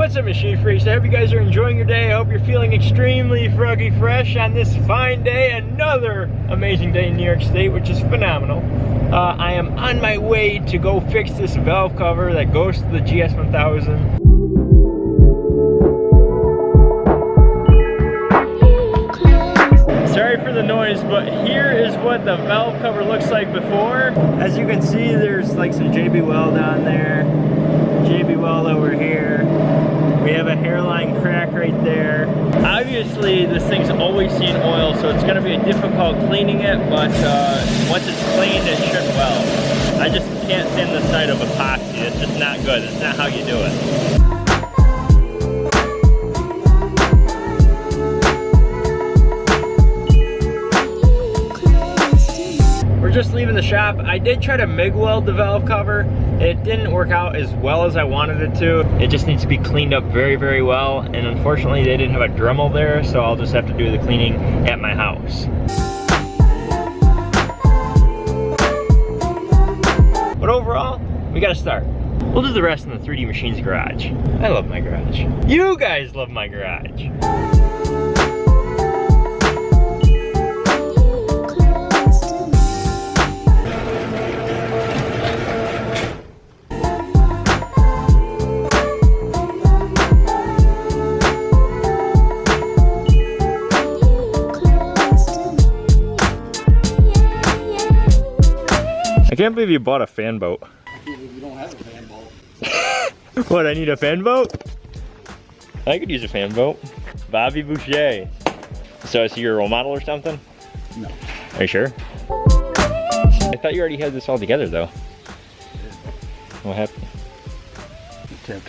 What's up machine freaks? I hope you guys are enjoying your day. I hope you're feeling extremely froggy fresh on this fine day. Another amazing day in New York State, which is phenomenal. Uh, I am on my way to go fix this valve cover that goes to the GS1000. Sorry for the noise, but here is what the valve cover looks like before. As you can see, there's like some JB Weld on there, JB Weld over here. We have a hairline crack right there. Obviously, this thing's always seen oil, so it's gonna be a difficult cleaning it, but uh, once it's cleaned, it should well. I just can't stand the sight of epoxy. It's just not good. It's not how you do it. We're just leaving the shop. I did try to MIG weld the valve cover. It didn't work out as well as I wanted it to. It just needs to be cleaned up very, very well. And unfortunately, they didn't have a Dremel there, so I'll just have to do the cleaning at my house. But overall, we gotta start. We'll do the rest in the 3D Machines garage. I love my garage. You guys love my garage. Can't believe you bought a fan boat. You don't have a fan boat. What, I need a fan boat? I could use a fan boat. Bobby Boucher. So is he your role model or something? No. Are you sure? I thought you already had this all together though. What happened? Tipped.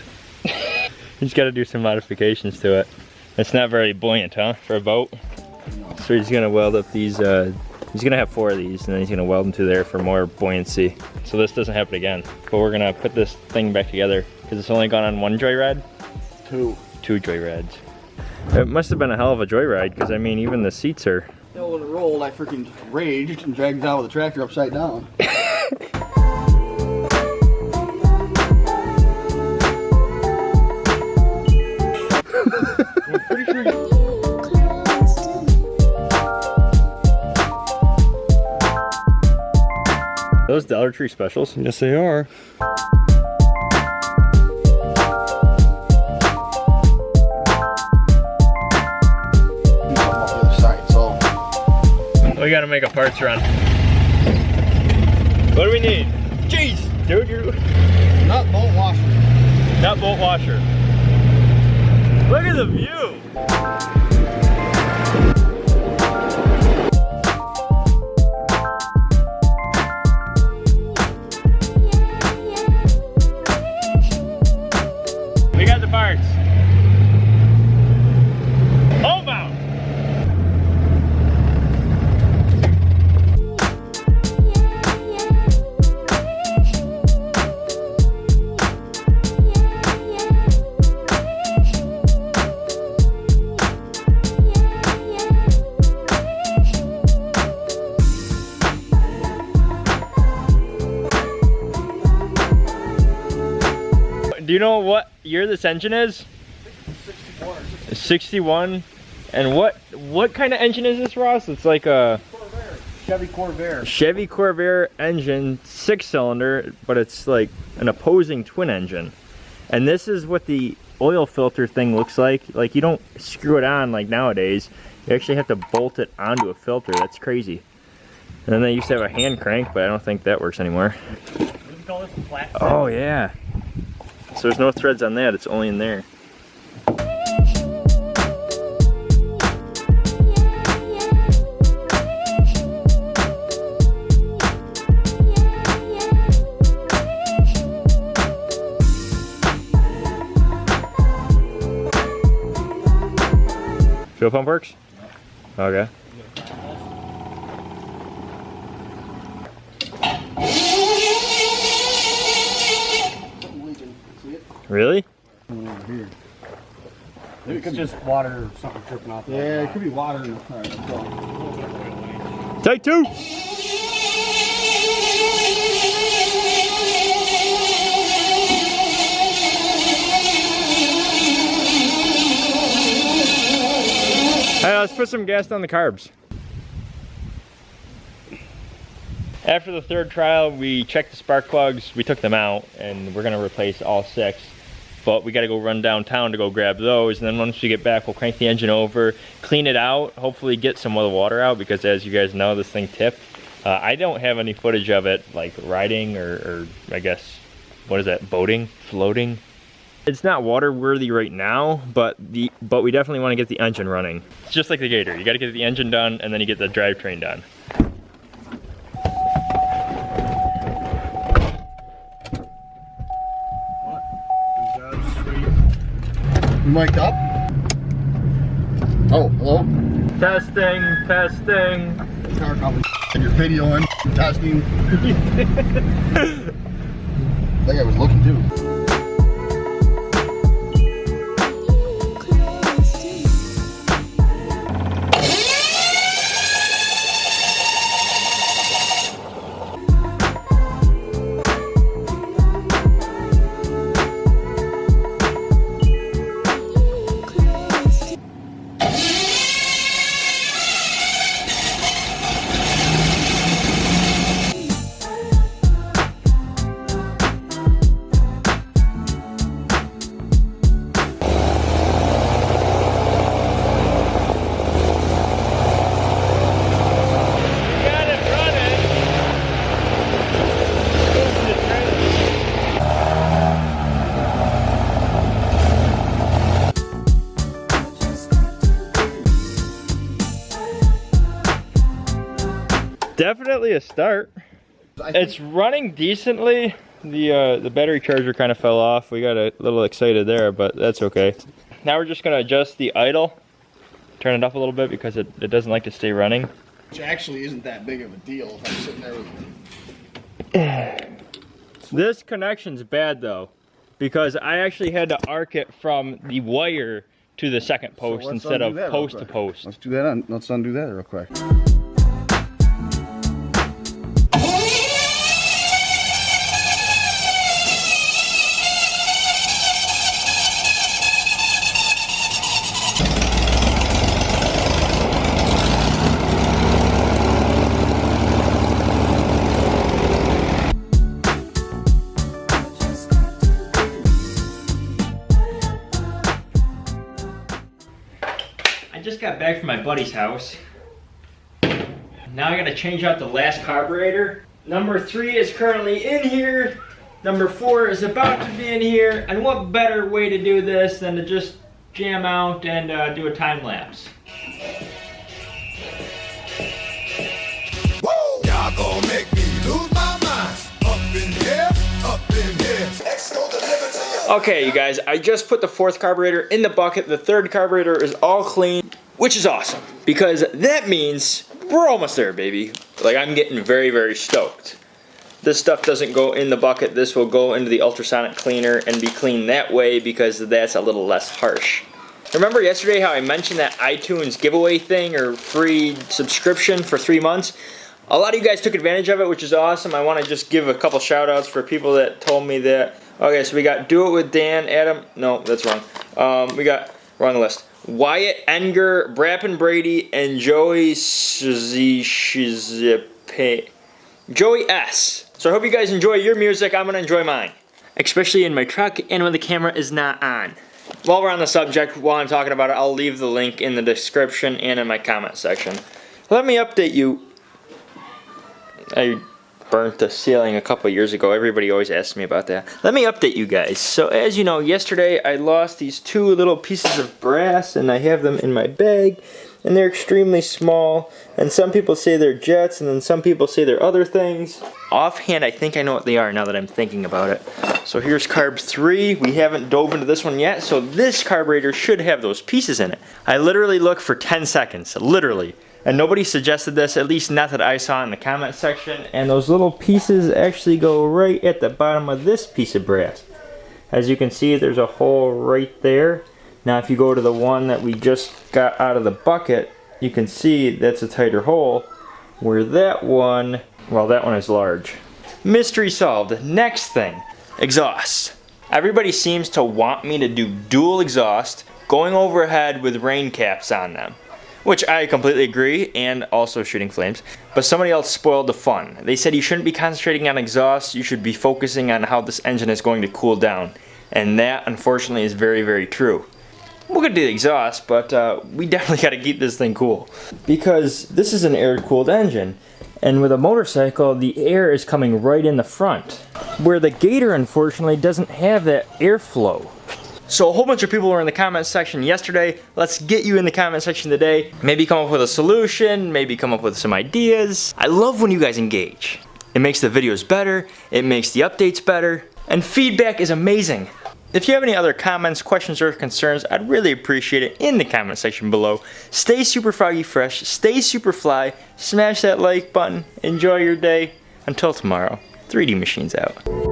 He's got to do some modifications to it. It's not very buoyant, huh, for a boat? So he's gonna weld up these, uh, he's gonna have four of these and then he's gonna weld them to there for more buoyancy. So this doesn't happen again. But we're gonna put this thing back together because it's only gone on one joyride. Two. Two joyrides. It must have been a hell of a joyride because I mean even the seats are Yeah, when it rolled, I freaking raged and dragged it out with the tractor upside down. Dollar Tree specials? Yes, they are. You come off the other side, so We gotta make a parts run. What do we need? Jeez, dude, you're nut bolt washer. not bolt washer. Look at the view. Do you know what year this engine is? 61 61. And what what kind of engine is this, Ross? It's like a Chevy Corvair. Chevy Corvair engine, six cylinder, but it's like an opposing twin engine. And this is what the oil filter thing looks like. Like you don't screw it on like nowadays. You actually have to bolt it onto a filter. That's crazy. And then they used to have a hand crank, but I don't think that works anymore. Oh yeah. So there's no threads on that, it's only in there. Fuel pump works? Okay. Really? Over it's could just water or something dripping off. Yeah, it could be water in the car. Take two! Hey, let's put some gas down the carbs. After the third trial, we checked the spark plugs, we took them out, and we're gonna replace all six. But we gotta go run downtown to go grab those, and then once we get back, we'll crank the engine over, clean it out, hopefully get some of the water out, because as you guys know, this thing tipped. Uh, I don't have any footage of it, like riding or, or I guess, what is that, boating, floating? It's not water worthy right now, but the but we definitely want to get the engine running. It's just like the Gator. You got to get the engine done, and then you get the drivetrain done. You mic'd up? Oh, hello? Testing, testing. Car probably and you're videoing, testing. I think I was looking too. Definitely a start. It's running decently. The uh, the battery charger kind of fell off. We got a little excited there, but that's okay. Now we're just gonna adjust the idle, turn it up a little bit because it, it doesn't like to stay running. Which actually isn't that big of a deal if I'm sitting there with This connection's bad though, because I actually had to arc it from the wire to the second post let's instead of post to post. Let's do that on, let's undo that real quick. Got back from my buddy's house. Now I gotta change out the last carburetor. Number three is currently in here. Number four is about to be in here. And what better way to do this than to just jam out and uh, do a time lapse? Woo! Y'all gon' make me lose my mind. Up in here, up in here. X gon' deliver to you. Okay, you guys, I just put the fourth carburetor in the bucket. The third carburetor is all clean, which is awesome because that means we're almost there, baby. Like, I'm getting very, very stoked. This stuff doesn't go in the bucket. This will go into the ultrasonic cleaner and be cleaned that way because that's a little less harsh. Remember yesterday how I mentioned that iTunes giveaway thing or free subscription for three months? A lot of you guys took advantage of it, which is awesome. I want to just give a couple shout outs for people that told me that. Okay, so we got Do It With Dan, Adam. No, that's wrong. Um, we got, wrong list. Wyatt Enger, Brappen Brady, and Joey Shizipe. Joey S. So I hope you guys enjoy your music. I'm going to enjoy mine. Especially in my truck and when the camera is not on. While we're on the subject, while I'm talking about it, I'll leave the link in the description and in my comment section. Let me update you. I burnt the ceiling a couple years ago. Everybody always asks me about that. Let me update you guys. So as you know, yesterday I lost these two little pieces of brass and I have them in my bag and they're extremely small and some people say they're jets and then some people say they're other things. Offhand, I think I know what they are now that I'm thinking about it. So here's carb 3. We haven't dove into this one yet, so this carburetor should have those pieces in it. I literally looked for 10 seconds, literally. And nobody suggested this, at least not that I saw in the comment section. And those little pieces actually go right at the bottom of this piece of brass. As you can see, there's a hole right there. Now if you go to the one that we just got out of the bucket, you can see that's a tighter hole. Where that one, well that one is large. Mystery solved. Next thing, exhaust. Everybody seems to want me to do dual exhaust, going overhead with rain caps on them. Which I completely agree, and also shooting flames. But somebody else spoiled the fun. They said you shouldn't be concentrating on exhaust, you should be focusing on how this engine is going to cool down. And that, unfortunately, is very, very true. We're gonna do the exhaust, but uh, we definitely gotta keep this thing cool. Because this is an air-cooled engine, and with a motorcycle, the air is coming right in the front. Where the Gator, unfortunately, doesn't have that airflow. So a whole bunch of people were in the comment section yesterday. Let's get you in the comment section today. Maybe come up with a solution, maybe come up with some ideas. I love when you guys engage. It makes the videos better, it makes the updates better, and feedback is amazing. If you have any other comments, questions, or concerns, I'd really appreciate it in the comment section below. Stay super froggy fresh, stay super fly, smash that like button, enjoy your day. Until tomorrow, 3D Machines out.